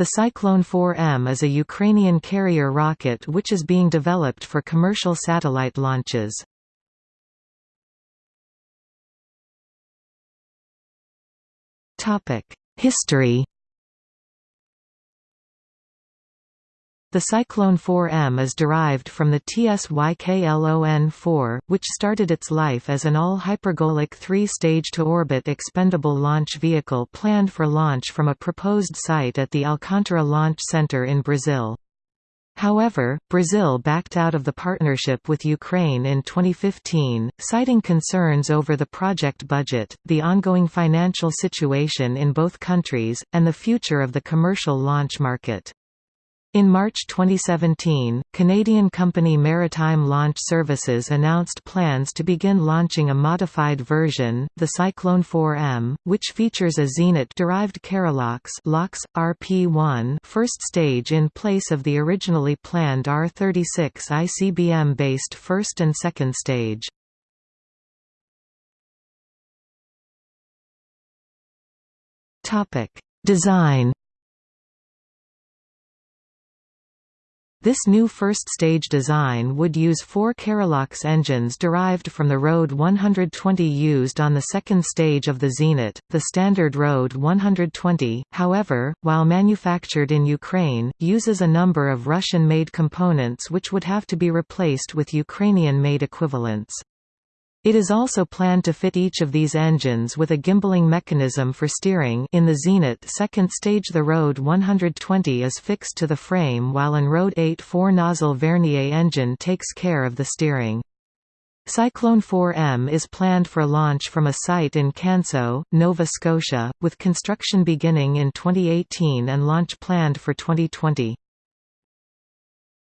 The Cyclone 4M is a Ukrainian carrier rocket which is being developed for commercial satellite launches. History The Cyclone 4M is derived from the TSYKLON-4, which started its life as an all-hypergolic three-stage to-orbit expendable launch vehicle planned for launch from a proposed site at the Alcântara Launch Center in Brazil. However, Brazil backed out of the partnership with Ukraine in 2015, citing concerns over the project budget, the ongoing financial situation in both countries, and the future of the commercial launch market. In March 2017, Canadian company Maritime Launch Services announced plans to begin launching a modified version, the Cyclone 4M, which features a Zenit-derived Kerolox LOX, RP-1 first stage in place of the originally planned R-36 ICBM-based first and second stage. Design This new first-stage design would use four Kerolox engines derived from the RD 120 used on the second stage of the Zenit, the standard RD 120, however, while manufactured in Ukraine, uses a number of Russian-made components which would have to be replaced with Ukrainian-made equivalents. It is also planned to fit each of these engines with a gimballing mechanism for steering in the Zenit second stage the RD 120 is fixed to the frame while an RD 8 four-nozzle Vernier engine takes care of the steering. Cyclone 4M is planned for launch from a site in Canso, Nova Scotia, with construction beginning in 2018 and launch planned for 2020.